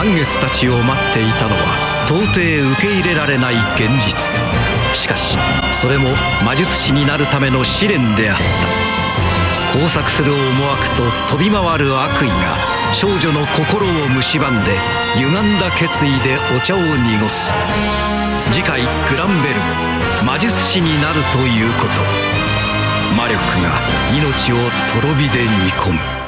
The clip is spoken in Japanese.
満月たちを待っていたのは到底受け入れられない現実。しかしそれも魔術師になるための試練であった。交錯する思惑と飛び回る悪意が少女の心を蝕んで歪んだ決意でお茶を濁す。次回グランベルも魔術師になるということ。魔力が命をとろ火で煮込む。